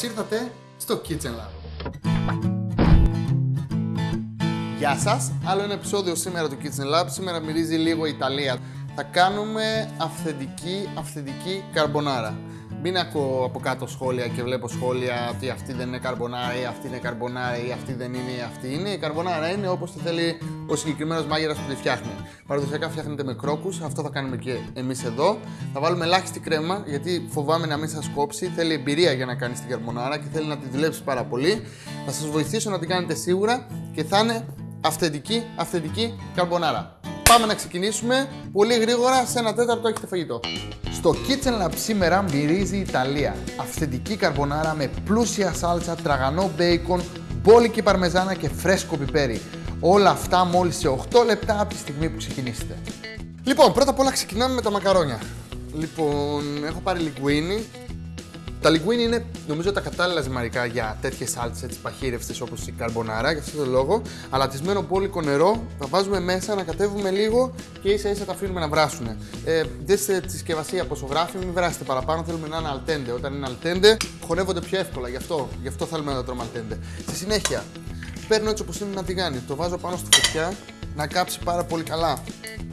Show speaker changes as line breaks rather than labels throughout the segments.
Καλώς ήρθατε στο Kitchen Lab. Γεια σας, άλλο ένα επεισόδιο σήμερα του Kitchen Lab. Σήμερα μυρίζει λίγο Ιταλία. Θα κάνουμε αυθεντική, αυθεντική καρμπονάρα. Μην ακούω από κάτω σχόλια και βλέπω σχόλια ότι αυτή δεν είναι καρμπονάρα ή αυτή είναι καρμπονάρα ή αυτή δεν είναι ή αυτή είναι. Η καρμπονάρα είναι όπως το θέλει ο συγκεκριμένος μάγειρας που τη φτιάχνει. Παραδοσιακά φτιάχνεται με κρόκους, αυτό θα κάνουμε και εμείς εδώ. Θα βάλουμε ελάχιστη κρέμα γιατί φοβάμαι να μην σας κόψει. Θέλει εμπειρία για να κάνεις την καρμπονάρα και θέλει να τη δουλέψεις πάρα πολύ. Θα σας βοηθήσω να την κάνετε σίγουρα και θα είναι αυθεντική, αυθεντική καρμπονάρα. Πάμε να ξεκινήσουμε πολύ γρήγορα, σε ένα τέταρτο έχετε φαγητό. Στο Kitchen Lab σήμερα μυρίζει η Ιταλία. Αυθεντική καρμπονάρα με πλούσια σάλτσα, τραγανό μπέικον, μπόλικη παρμεζάνα και φρέσκο πιπέρι. Όλα αυτά μόλις σε 8 λεπτά από τη στιγμή που ξεκινήσετε. Λοιπόν, πρώτα απ' όλα ξεκινάμε με τα μακαρόνια. Λοιπόν, έχω πάρει λιγκουίνι, τα λιγκουίνι είναι νομίζω τα κατάλληλα ζυμαρικά για τέτοιες σάλτσε παχύρευστε όπως η καρμπονάρα, για αυτόν τον λόγο. Αλατισμένο μπόλικο νερό, τα βάζουμε μέσα, να κατέβουμε λίγο και ίσα ίσα τα αφήνουμε να βράσουν. Ε, δέστε τη συσκευασία πόσο γράφει, μην βράσετε παραπάνω, θέλουμε να είναι αλτέντε. Όταν είναι αλτέντε, χωνεύονται πιο εύκολα, γι' αυτό, γι αυτό θέλουμε να τα τρώμε αλτέντε. Στη συνέχεια, παίρνω έτσι όπως είναι να τηγάνι, το βάζω πάνω στη φωτιά να κάψει πάρα πολύ καλά.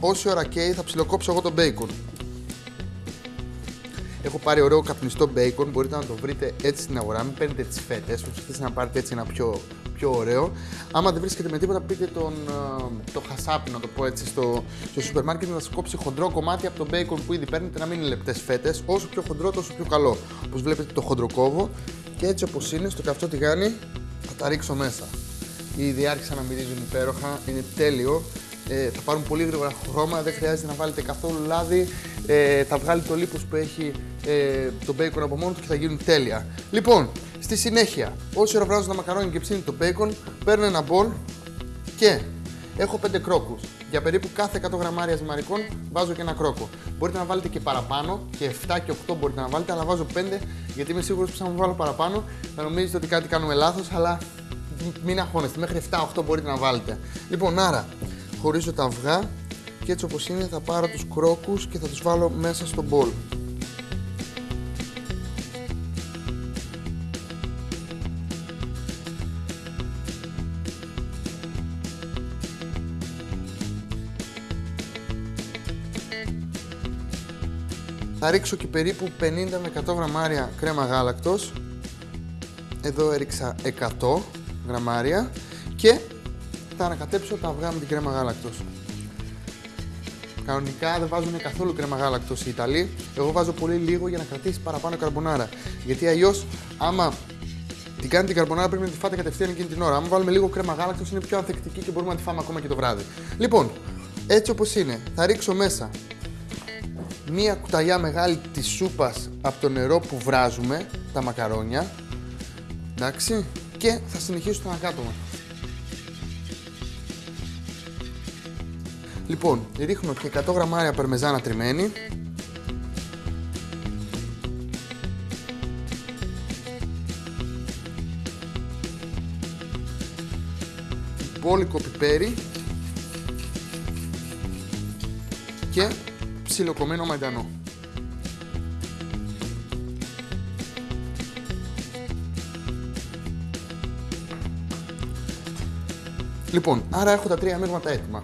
Όση ώρα καίει θα ψιλοκόψω εγώ το μπέικον. Έχω πάρει ωραίο καπνιστό μπέικον, μπορείτε να το βρείτε έτσι στην αγορά, μην παίρνετε τις φέτες, προσπαθείτε να πάρετε έτσι ένα πιο, πιο ωραίο. Άμα δεν βρίσκετε με τίποτα, πείτε τον, το χασάπι, να το πω έτσι, στο, στο σούπερ μάρκετ να σα κόψει χοντρό κομμάτι από το μπέικον που ήδη παίρνετε, να μην είναι λεπτές φέτες. Όσο πιο χοντρό, τόσο πιο καλό. Όπως βλέπετε το χοντροκόβο και έτσι όπως είναι, στο καυτό τηγάνι θα τα ρίξω μέσα. Ήδη άρχισαν να μυρίζουν υπέροχα, είναι τέλειο ε, θα πάρουν πολύ γρήγορα χρώμα, δεν χρειάζεται να βάλετε καθόλου λάδι. Ε, θα βγάλει το λίπος που έχει ε, το bacon από μόνος τους και θα γίνουν τέλεια. Λοιπόν, στη συνέχεια, όση ώρα βράζω τα μακαρόνια και ψήνει το bacon, παίρνω ένα μπολ και έχω 5 κρόκους. Για περίπου κάθε 100 γραμμάρια ζυμαρικών βάζω και ένα κρόκο. Μπορείτε να βάλετε και παραπάνω, και 7 και 8 μπορείτε να βάλετε, αλλά βάζω 5 γιατί είμαι σίγουρος που θα μου βάλω παραπάνω θα νομίζετε ότι κάτι κάνουμε λάθος, αλλά μην αγχώνεστε, μέχρι 7-8 μπορείτε να βάλετε. Λοιπόν, άρα χωρίζω τα αυγά και έτσι όπως είναι θα πάρω τους κρόκους και θα τους βάλω μέσα στο μπολ. Θα ρίξω και περίπου 50 με 100 γραμμάρια κρέμα γάλακτος. Εδώ έριξα 100 γραμμάρια και θα ανακατέψω τα αυγά με την κρέμα γάλακτος. Κανονικά δεν βάζουν καθόλου κρέμα γάλακτος οι Ιταλοί. Εγώ βάζω πολύ λίγο για να κρατήσει παραπάνω καρμπονάρα. Γιατί αλλιώς, άμα την κάνει την καρμπονάρα, πρέπει να τη φάτε κατευθείαν εκείνη την ώρα. Αν βάλουμε λίγο κρέμα γάλακτος, είναι πιο ανθεκτική και μπορούμε να τη φάμε ακόμα και το βράδυ. Λοιπόν, έτσι όπως είναι, θα ρίξω μέσα μία κουταλιά μεγάλη της σούπας από το νερό που βράζουμε τα μακαρόνια. Εντάξει, και θα συνεχίσω το ανακάτωμα. Λοιπόν, ρίχνω και 100 γραμμάρια παρμεζάνα τριμμένη. Μπόλικο πιπέρι και ψιλοκομμένο μαϊντανό. Λοιπόν, άρα έχω τα τρία μείγματα έτοιμα.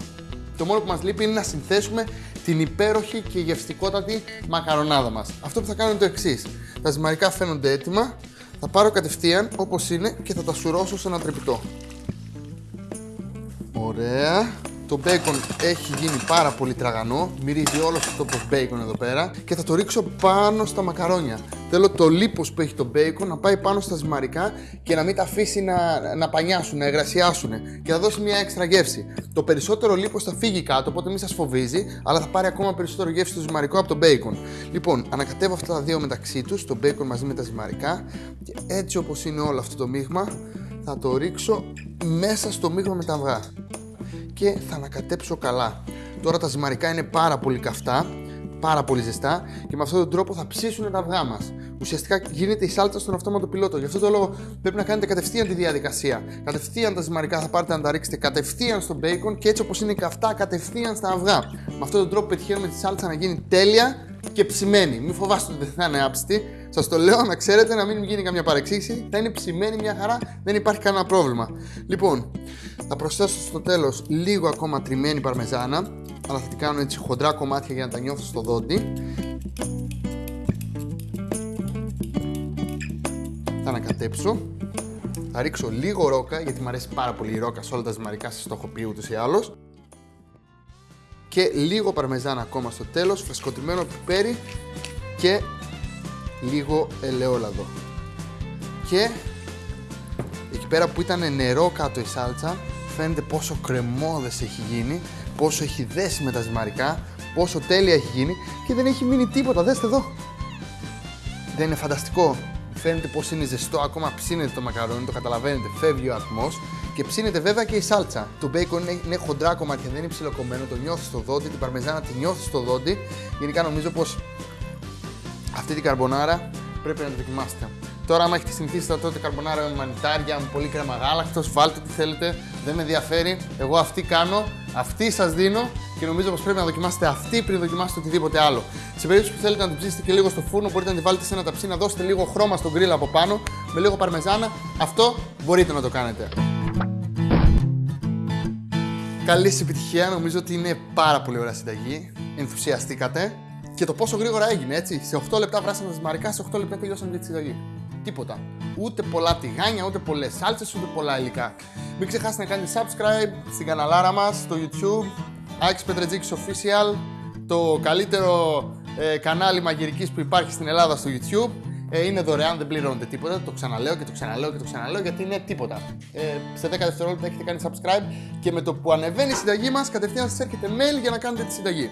Το μόνο που μας λείπει είναι να συνθέσουμε την υπέροχη και γευστικότατη μακαρονάδα μας. Αυτό που θα κάνω είναι το εξής. Τα ζυμαρικά φαίνονται έτοιμα, θα πάρω κατευθείαν όπως είναι και θα τα σουρώσω σε ένα τρεπιτό. Ωραία. Το μπέικον έχει γίνει πάρα πολύ τραγανό, μυρίζει όλος το τόπος μπέικον εδώ πέρα και θα το ρίξω πάνω στα μακαρόνια. Θέλω το λίπος που έχει το μπέικον να πάει πάνω στα ζυμαρικά και να μην τα αφήσει να, να πανιάσουν, να εγρασιάσουν και θα δώσει μια έξτρα γεύση. Το περισσότερο λίπος θα φύγει κάτω, οπότε μην σας φοβίζει, αλλά θα πάρει ακόμα περισσότερο γεύση το ζυμαρικό από το μπέικον. Λοιπόν, ανακατεύω αυτά τα δύο μεταξύ τους, το μπέικον μαζί με τα ζυμαρικά και έτσι όπως είναι όλο αυτό το μείγμα θα το ρίξω μέσα στο μείγμα με τα αυγά και θα ανακατέψω καλά. Τώρα τα ζυμαρικά είναι πάρα πολύ καυτά, πάρα πολύ ζεστά και με αυτόν τον τρόπο θα ψήσουν τα αυγά μας. Ουσιαστικά γίνεται η σάλτσα στον αυτόματο πιλότο. Γι' αυτό το λόγο πρέπει να κάνετε κατευθείαν τη διαδικασία. Κατευθείαν τα ζυμαρικά θα πάρετε να τα ρίξετε κατευθείαν στο μπέικον και έτσι όπως είναι καυτά, κατευθείαν στα αυγά. Με αυτόν τον τρόπο πετυχαίνουμε τη σάλτσα να γίνει τέλεια και ψημένη. Μην φοβάστε ότι δεν θα είναι άψητη. Σας το λέω να ξέρετε να μην γίνει καμιά παρεξήγηση. Θα είναι ψημένη μια χαρά, δεν υπάρχει κανένα πρόβλημα. Λοιπόν, θα προσθέσω στο τέλος λίγο ακόμα τριμμένη παρμεζάνα, αλλά θα την κάνω έτσι χοντρά κομμάτια για να τα νιώθω στο δόντι. Θα ανακατέψω. Θα ρίξω λίγο ρόκα, γιατί μου αρέσει πάρα πολύ η ρόκα σε όλα τα ζυμαρικά, σας το έχω πει ούτως ή άλλως. Και λίγο παρμεζάνα ακόμα στο τέλος, φρεσκοτριμμένο πιπέρι και λίγο ελαιόλαδο. Και εκεί πέρα που ήταν νερό κάτω η σάλτσα, φαίνεται πόσο κρεμόδες έχει γίνει, πόσο έχει δέσει με τα ζυμαρικά, πόσο τέλεια έχει γίνει και δεν έχει μείνει τίποτα, δέστε εδώ. Δεν είναι φανταστικό. Φαίνεται πως είναι ζεστό, ακόμα ψήνεται το μακαρόνι, το καταλαβαίνετε, φεύγει ο ατμός και ψήνεται βέβαια και η σάλτσα. Το μπέικον είναι, είναι χοντρά κομμάτια, δεν είναι ψιλοκομμένο, το νιώθεις στο δόντι, την παρμεζάνα τη νιώθεις στο δόντι. Γενικά νομίζω πως αυτή την καρμπονάρα πρέπει να τη δοκιμάσετε. Τώρα, άμα έχετε συνηθίσει τα τότε καρμπονάρα με μανιτάρια, με πολύ κρέμα γάλακτος, βάλτε τι θέλετε, δεν με ενδιαφέρει. Εγώ αυτή κάνω, αυτή σας δίνω και νομίζω πως πρέπει να δοκιμάσετε αυτή πριν δοκιμάσετε οτιδήποτε άλλο. Σε περίπτωση που θέλετε να την ψήσετε και λίγο στο φούρνο, μπορείτε να τη βάλετε σε ένα ταψί, να δώσετε λίγο χρώμα στον γκριλ από πάνω, με λίγο παρμεζάνα. Αυτό μπορείτε να το κάνετε. Καλή επιτυχία, νομίζω ότι είναι πάρα πολύ ωραία συνταγή. Ενθουσιαστήκατε και το πόσο γρήγορα έγινε, έτσι. Σε 8 λεπτά βράσαμε τα ζυμαρικά, σε 8 λεπτά τελειώσαμε τη συνταγή. Τίποτα. Ούτε πολλά τηγάνια, ούτε πολλές σάλτσες, ούτε πολλά υλικά. Μην ξεχάσετε να κάνετε subscribe στην καναλάρα μας στο YouTube. Άκης Πετρετζίκης Official, το καλύτερο ε, κανάλι μαγειρικής που υπάρχει στην Ελλάδα στο YouTube. Ε, είναι δωρεάν, δεν πληρώνετε τίποτα. Το ξαναλέω και το ξαναλέω και το ξαναλέω γιατί είναι τίποτα. Ε, σε 10 δευτερόλεπτα έχετε κάνει subscribe και με το που ανεβαίνει η συνταγή μας, κατευθείαν σας έρχεται mail για να κάνετε τη συνταγή.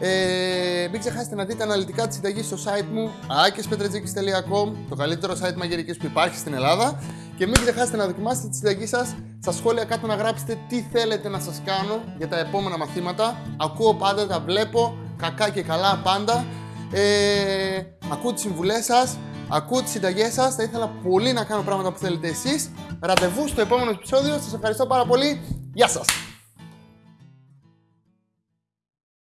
Ε, μην ξεχάσετε να δείτε αναλυτικά τη συνταγή στο site μου akispetretζikis.com το καλύτερο site μαγειρικής που υπάρχει στην Ελλάδα. Και μην ξεχάσετε να δοκιμάσετε τη συνταγή σας στα σχόλια κάτω να γράψετε τι θέλετε να σας κάνω για τα επόμενα μαθήματα. Ακούω πάντα, τα βλέπω, κακά και καλά πάντα. Ε, ακούω τις συμβουλές σας ακούω τις συνταγές σας. Θα ήθελα πολύ να κάνω πράγματα που θέλετε εσείς. Ραντεβού στο επόμενο επεισόδιο. Σας ευχαριστώ πάρα πολύ, γεια σας